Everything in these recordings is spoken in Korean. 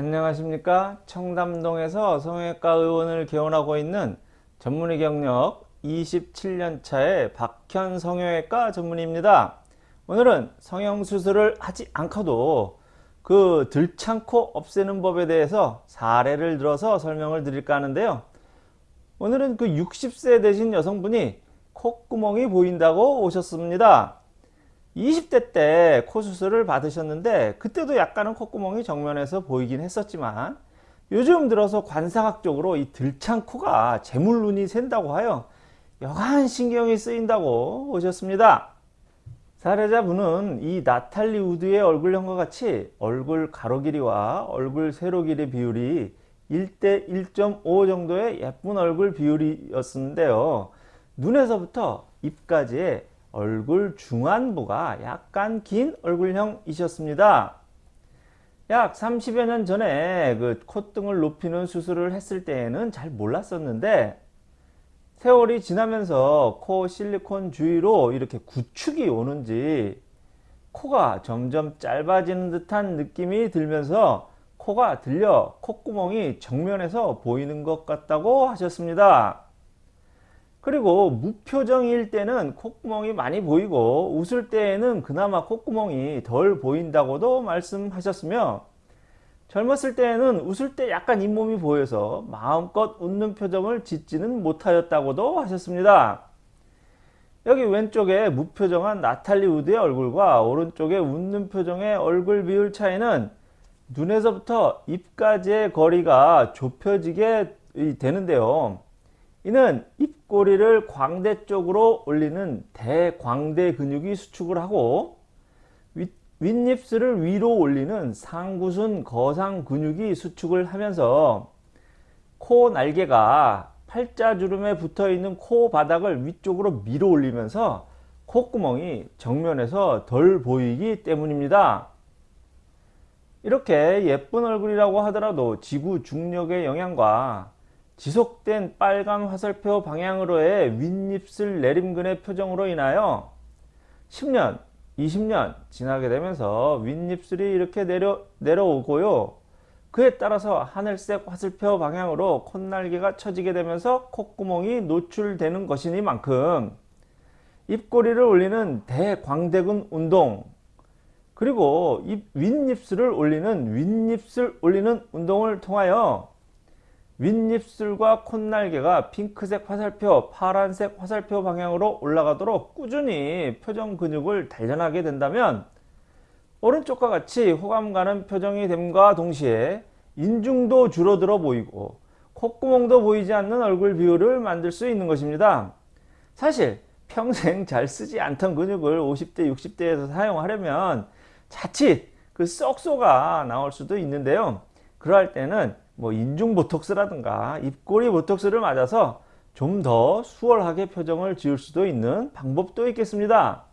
안녕하십니까? 청담동에서 성형외과 의원을 개원하고 있는 전문의 경력 27년차의 박현 성형외과 전문의입니다. 오늘은 성형수술을 하지 않고도 그 들창코 없애는 법에 대해서 사례를 들어서 설명을 드릴까 하는데요. 오늘은 그 60세 되신 여성분이 콧구멍이 보인다고 오셨습니다 20대 때 코 수술을 받으셨는데 그때도 약간은 콧구멍이 정면에서 보이긴 했었지만 요즘 들어서 관상학적으로 이 들창 코가 재물눈이 샌다고 하여 여간 신경이 쓰인다고 오셨습니다. 사례자분은 이 나탈리 우드의 얼굴형과 같이 얼굴 가로 길이와 얼굴 세로 길이 비율이 1대 1.5 정도의 예쁜 얼굴 비율이었는데요. 눈에서부터 입까지의 얼굴 중안부가 약간 긴 얼굴형이셨습니다. 약 30여 년 전에 그 콧등을 높이는 수술을 했을 때에는 잘 몰랐었는데 세월이 지나면서 코 실리콘 주위로 이렇게 구축이 오는지 코가 점점 짧아지는 듯한 느낌이 들면서 코가 들려 콧구멍이 정면에서 보이는 것 같다고 하셨습니다. 그리고 무표정일 때는 콧구멍이 많이 보이고 웃을 때에는 그나마 콧구멍이 덜 보인다고도 말씀하셨으며 젊었을 때에는 웃을 때 약간 잇몸이 보여서 마음껏 웃는 표정을 짓지는 못하였다고도 하셨습니다. 여기 왼쪽에 무표정한 나탈리 우드의 얼굴과 오른쪽에 웃는 표정의 얼굴 비율 차이는 눈에서부터 입까지의 거리가 좁혀지게 되는데요. 이는 입꼬리를 광대 쪽으로 올리는 대광대 근육이 수축을 하고 윗입술을 위로 올리는 상구순 거상 근육이 수축을 하면서 코 날개가 팔자주름에 붙어 있는 코 바닥을 위쪽으로 밀어 올리면서 콧구멍이 정면에서 덜 보이기 때문입니다. 이렇게 예쁜 얼굴이라고 하더라도 지구 중력의 영향과 지속된 빨간 화살표 방향으로의 윗입술 내림근의 표정으로 인하여 10년, 20년 지나게 되면서 윗입술이 이렇게 내려, 내려오고요. 그에 따라서 하늘색 화살표 방향으로 콧날개가 처지게 되면서 콧구멍이 노출되는 것이니만큼 입꼬리를 올리는 대광대근 운동 그리고 입 윗입술을 올리는 윗입술 올리는 운동을 통하여 윗입술과 콧날개가 핑크색 화살표, 파란색 화살표 방향으로 올라가도록 꾸준히 표정 근육을 단련하게 된다면 오른쪽과 같이 호감 가는 표정이 됨과 동시에 인중도 줄어들어 보이고 콧구멍도 보이지 않는 얼굴 비율을 만들 수 있는 것입니다. 사실 평생 잘 쓰지 않던 근육을 50대 60대에서 사용하려면 자칫 그 썩소가 나올 수도 있는데요. 그러할 때는 뭐 인중 보톡스라든가 입꼬리 보톡스를 맞아서 좀 더 수월하게 표정을 지을 수도 있는 방법도 있겠습니다.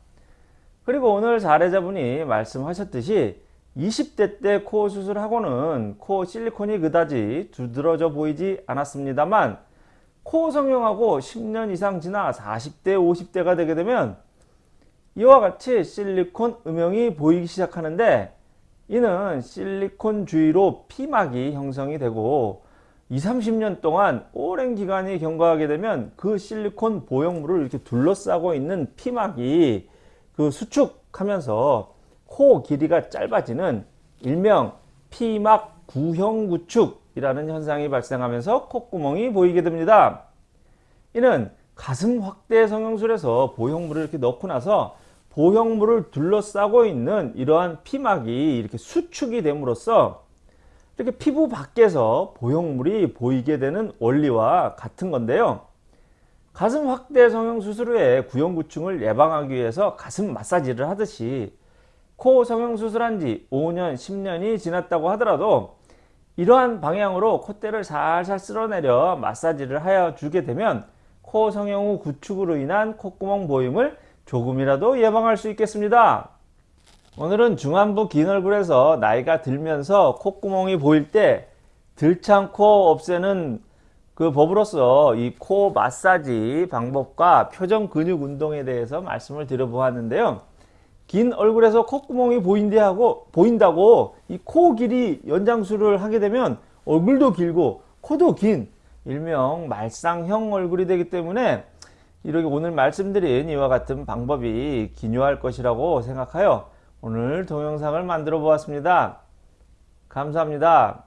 그리고 오늘 사례자분이 말씀하셨듯이 20대 때 코 수술하고는 코 실리콘이 그다지 두드러져 보이지 않았습니다만 코 성형하고 10년 이상 지나 40대 50대가 되게 되면 이와 같이 실리콘 음영이 보이기 시작하는데 이는 실리콘 주위로 피막이 형성이 되고 20, 30년 동안 오랜 기간이 경과하게 되면 그 실리콘 보형물을 이렇게 둘러싸고 있는 피막이 그 수축하면서 코 길이가 짧아지는 일명 피막 구형 구축이라는 현상이 발생하면서 콧구멍이 보이게 됩니다. 이는 가슴 확대 성형술에서 보형물을 이렇게 넣고 나서 보형물을 둘러싸고 있는 이러한 피막이 이렇게 수축이 됨으로써 이렇게 피부 밖에서 보형물이 보이게 되는 원리와 같은 건데요. 가슴 확대 성형 수술 후에 구형구충을 예방하기 위해서 가슴 마사지를 하듯이 코 성형 수술한 지 5년, 10년이 지났다고 하더라도 이러한 방향으로 콧대를 살살 쓸어내려 마사지를 하여 주게 되면 코 성형 후 구축으로 인한 콧구멍 보임을 조금이라도 예방할 수 있겠습니다. 오늘은 중안부 긴 얼굴에서 나이가 들면서 콧구멍이 보일 때 들창코 없애는 그 법으로서 이 코 마사지 방법과 표정 근육 운동에 대해서 말씀을 드려보았는데요. 긴 얼굴에서 콧구멍이 보인대 하고 보인다고 이 코 길이 연장술을 하게 되면 얼굴도 길고 코도 긴 일명 말상형 얼굴이 되기 때문에 이렇게 오늘 말씀드린 이와 같은 방법이 기묘할 것이라고 생각하여 오늘 동영상을 만들어 보았습니다. 감사합니다.